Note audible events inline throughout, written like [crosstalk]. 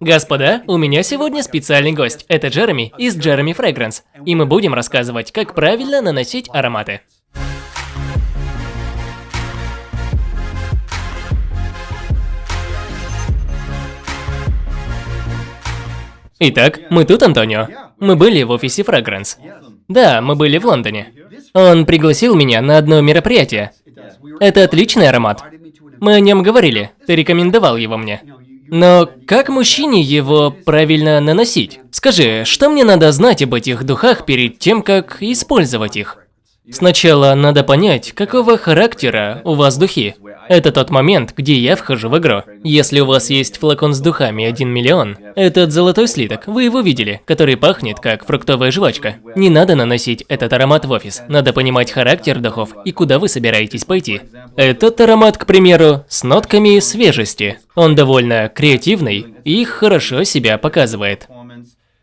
Господа, у меня сегодня специальный гость. Это Джереми из Джереми Fragrance. И мы будем рассказывать, как правильно наносить ароматы. Итак, мы тут, Антонио. Мы были в офисе Fragrance. Да, мы были в Лондоне. Он пригласил меня на одно мероприятие. Это отличный аромат. Мы о нем говорили, ты рекомендовал его мне. Но как мужчине его правильно наносить? Скажи, что мне надо знать об этих духах перед тем, как использовать их? Сначала надо понять, какого характера у вас духи. Это тот момент, где я вхожу в игру. Если у вас есть флакон с духами 1 миллион, этот золотой слиток, вы его видели, который пахнет как фруктовая жвачка. Не надо наносить этот аромат в офис, надо понимать характер духов и куда вы собираетесь пойти. Этот аромат, к примеру, с нотками свежести. Он довольно креативный и хорошо себя показывает.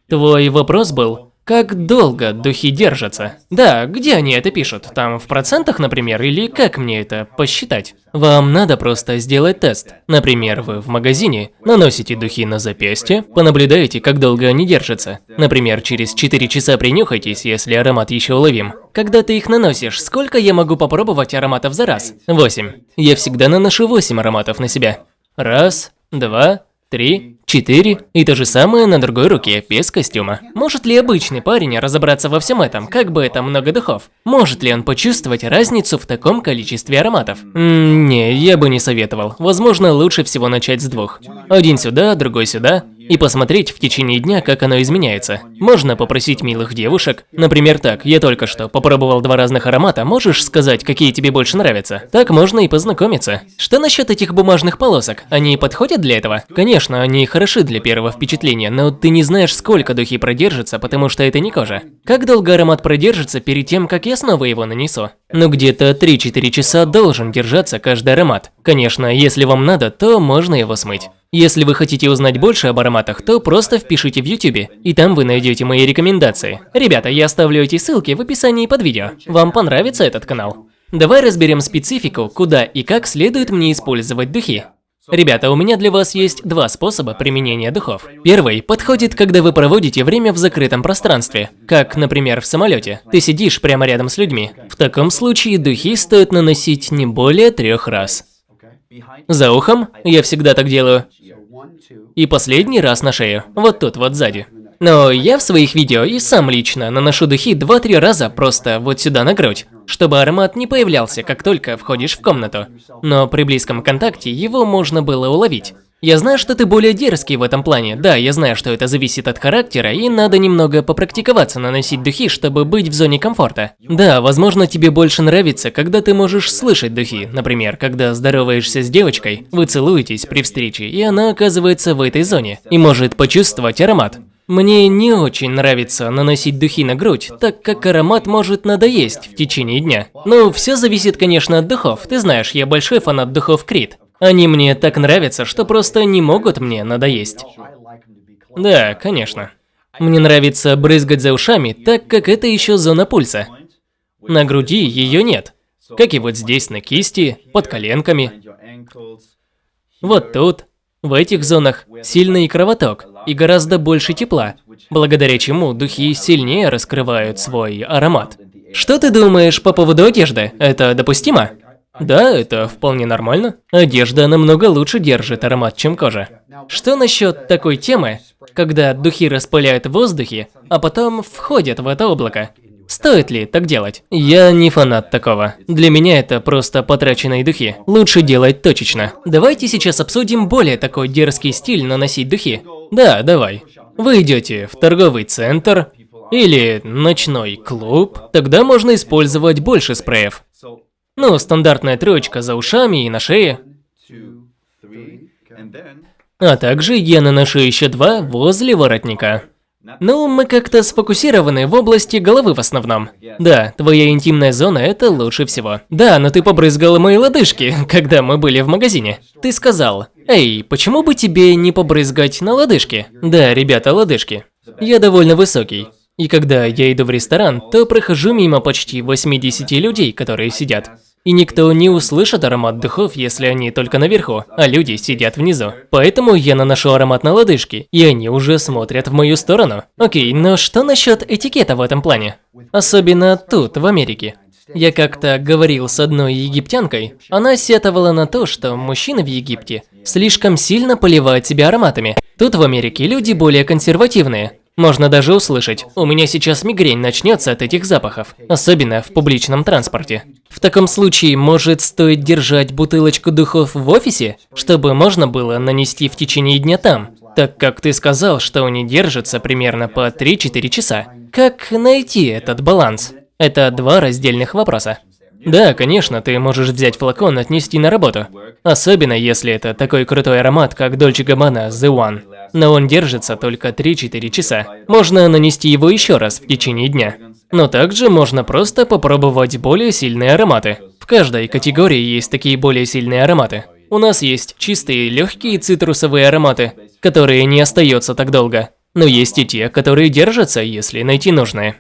Твой вопрос был, как долго духи держатся? Да, где они это пишут? Там в процентах, например, или как мне это посчитать? Вам надо просто сделать тест. Например, вы в магазине наносите духи на запястье, понаблюдаете, как долго они держатся. Например, через 4 часа принюхайтесь, если аромат еще уловим. Когда ты их наносишь, сколько я могу попробовать ароматов за раз? 8. Я всегда наношу 8 ароматов на себя. Раз, два, три, четыре, и то же самое на другой руке, без костюма. Может ли обычный парень разобраться во всем этом, как бы это много духов? Может ли он почувствовать разницу в таком количестве ароматов? М не, я бы не советовал. Возможно, лучше всего начать с двух. Один сюда, другой сюда, и посмотреть в течение дня, как оно изменяется. Можно попросить милых девушек, например, так, я только что попробовал два разных аромата, можешь сказать, какие тебе больше нравятся? Так можно и познакомиться. Что насчет этих бумажных полосок? Они подходят для этого? Конечно, они хороши для первого впечатления, но ты не знаешь, сколько духи продержатся, потому что это не кожа. Как долго аромат продержится перед тем, как я снова его нанесу? Ну где-то 3-4 часа должен держаться каждый аромат. Конечно, если вам надо, то можно его смыть. Если вы хотите узнать больше об ароматах, то просто впишите в YouTube, и там вы найдете мои рекомендации. Ребята, я оставлю эти ссылки в описании под видео. Вам понравится этот канал? Давай разберем специфику, куда и как следует мне использовать духи. Ребята, у меня для вас есть два способа применения духов. Первый подходит, когда вы проводите время в закрытом пространстве, как, например, в самолете. Ты сидишь прямо рядом с людьми. В таком случае духи стоит наносить не более трех раз. За ухом, я всегда так делаю. И последний раз на шею, вот тут вот сзади. Но я в своих видео и сам лично наношу духи 2-3 раза просто вот сюда на грудь, чтобы аромат не появлялся, как только входишь в комнату. Но при близком контакте его можно было уловить. Я знаю, что ты более дерзкий в этом плане. Да, я знаю, что это зависит от характера, и надо немного попрактиковаться наносить духи, чтобы быть в зоне комфорта. Да, возможно, тебе больше нравится, когда ты можешь слышать духи. Например, когда здороваешься с девочкой, вы целуетесь при встрече, и она оказывается в этой зоне, и может почувствовать аромат. Мне не очень нравится наносить духи на грудь, так как аромат может надоесть в течение дня. Ну, все зависит, конечно, от духов. Ты знаешь, я большой фанат духов Крит. Они мне так нравятся, что просто не могут мне надоесть. Да, конечно. Мне нравится брызгать за ушами, так как это еще зона пульса. На груди ее нет. Как и вот здесь на кисти, под коленками. Вот тут, в этих зонах, сильный кровоток и гораздо больше тепла, благодаря чему духи сильнее раскрывают свой аромат. Что ты думаешь по поводу одежды? Это допустимо? Да, это вполне нормально. Одежда намного лучше держит аромат, чем кожа. Что насчет такой темы, когда духи распыляют в воздухе, а потом входят в это облако? Стоит ли так делать? Я не фанат такого. Для меня это просто потраченные духи. Лучше делать точечно. Давайте сейчас обсудим более такой дерзкий стиль наносить духи. Да, давай. Вы идете в торговый центр или ночной клуб, тогда можно использовать больше спреев. Ну, стандартная троечка за ушами и на шее. А также я наношу еще два возле воротника. Ну, мы как-то сфокусированы в области головы в основном. Да, твоя интимная зона – это лучше всего. Да, но ты побрызгал мои лодыжки, [laughs] когда мы были в магазине. Ты сказал, эй, почему бы тебе не побрызгать на лодыжки? Да, ребята, лодыжки. Я довольно высокий. И когда я иду в ресторан, то прохожу мимо почти 80 людей, которые сидят. И никто не услышит аромат духов, если они только наверху, а люди сидят внизу. Поэтому я наношу аромат на лодыжки, и они уже смотрят в мою сторону. Окей, но что насчет этикета в этом плане? Особенно тут, в Америке. Я как-то говорил с одной египтянкой, она сетовала на то, что мужчины в Египте слишком сильно поливают себя ароматами. Тут в Америке люди более консервативные. Можно даже услышать, у меня сейчас мигрень начнется от этих запахов, особенно в публичном транспорте. В таком случае, может стоит держать бутылочку духов в офисе, чтобы можно было нанести в течение дня там, так как ты сказал, что они держатся примерно по 3-4 часа. Как найти этот баланс? Это два раздельных вопроса. Да, конечно, ты можешь взять флакон и отнести на работу. Особенно если это такой крутой аромат, как Dolce Gabbana The One. Но он держится только 3-4 часа. Можно нанести его еще раз в течение дня. Но также можно просто попробовать более сильные ароматы. В каждой категории есть такие более сильные ароматы. У нас есть чистые, легкие цитрусовые ароматы, которые не остаются так долго. Но есть и те, которые держатся, если найти нужное.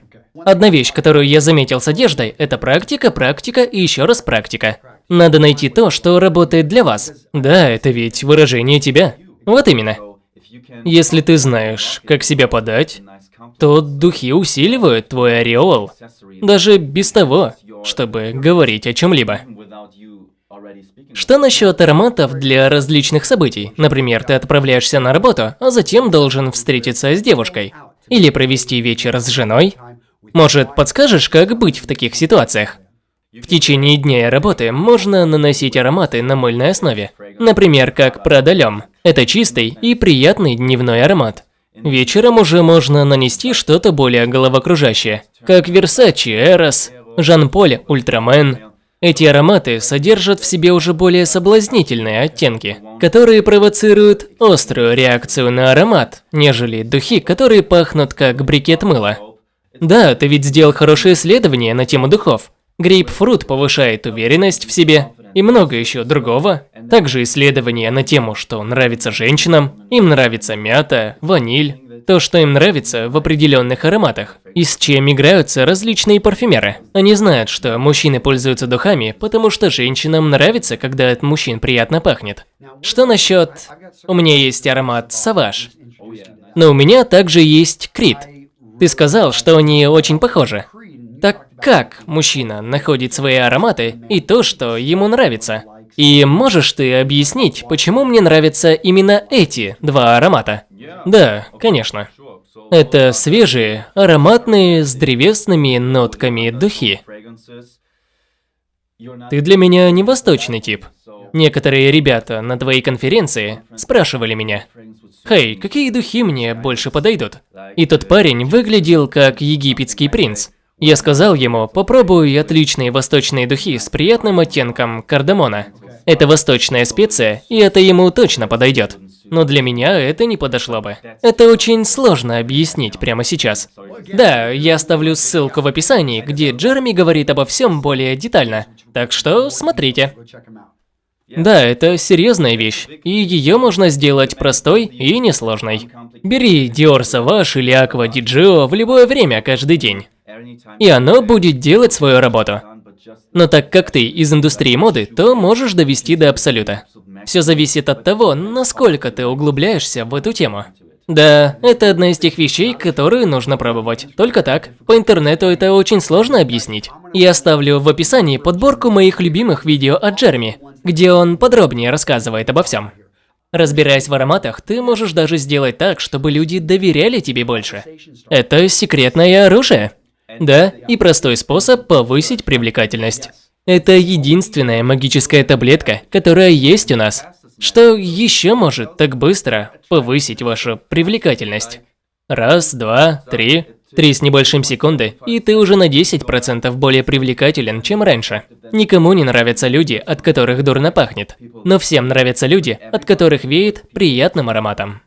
Одна вещь, которую я заметил с одеждой, это практика, практика и еще раз практика. Надо найти то, что работает для вас. Да, это ведь выражение тебя. Вот именно. Если ты знаешь, как себя подать, то духи усиливают твой ореол, даже без того, чтобы говорить о чем-либо. Что насчет ароматов для различных событий? Например, ты отправляешься на работу, а затем должен встретиться с девушкой. Или провести вечер с женой. Может, подскажешь, как быть в таких ситуациях? В течение дня работы можно наносить ароматы на мыльной основе. Например, как продалем. Это чистый и приятный дневной аромат. Вечером уже можно нанести что-то более головокружащее, как Versace Eros, Жан-Поль Ультрамен. Эти ароматы содержат в себе уже более соблазнительные оттенки, которые провоцируют острую реакцию на аромат, нежели духи, которые пахнут как брикет мыла. Да, ты ведь сделал хорошее исследование на тему духов. Грейпфрут повышает уверенность в себе и много еще другого. Также исследования на тему, что нравится женщинам, им нравится мята, ваниль, то, что им нравится в определенных ароматах, и с чем играются различные парфюмеры. Они знают, что мужчины пользуются духами, потому что женщинам нравится, когда от мужчин приятно пахнет. Что насчет... У меня есть аромат Саваж. Но у меня также есть Крит. Ты сказал, что они очень похожи. Как мужчина находит свои ароматы и то, что ему нравится? И можешь ты объяснить, почему мне нравятся именно эти два аромата? Да, конечно. Это свежие, ароматные, с древесными нотками духи. Ты для меня не восточный тип. Некоторые ребята на твоей конференции спрашивали меня, «Хей, какие духи мне больше подойдут?» И тот парень выглядел как египетский принц. Я сказал ему, попробуй отличные восточные духи с приятным оттенком кардамона. Это восточная специя, и это ему точно подойдет. Но для меня это не подошло бы. Это очень сложно объяснить прямо сейчас. Да, я оставлю ссылку в описании, где Джереми говорит обо всем более детально. Так что смотрите. Да, это серьезная вещь, и ее можно сделать простой и несложной. Бери Dior Sauvage или Aqua Di в любое время, каждый день. И оно будет делать свою работу. Но так как ты из индустрии моды, то можешь довести до абсолюта. Все зависит от того, насколько ты углубляешься в эту тему. Да, это одна из тех вещей, которые нужно пробовать. Только так. По интернету это очень сложно объяснить. Я оставлю в описании подборку моих любимых видео от Джерми, где он подробнее рассказывает обо всем. Разбираясь в ароматах, ты можешь даже сделать так, чтобы люди доверяли тебе больше. Это секретное оружие. Да, и простой способ повысить привлекательность. Это единственная магическая таблетка, которая есть у нас. Что еще может так быстро повысить вашу привлекательность? Раз, два, три. Три с небольшим секунды, и ты уже на 10% более привлекателен, чем раньше. Никому не нравятся люди, от которых дурно пахнет. Но всем нравятся люди, от которых веет приятным ароматом.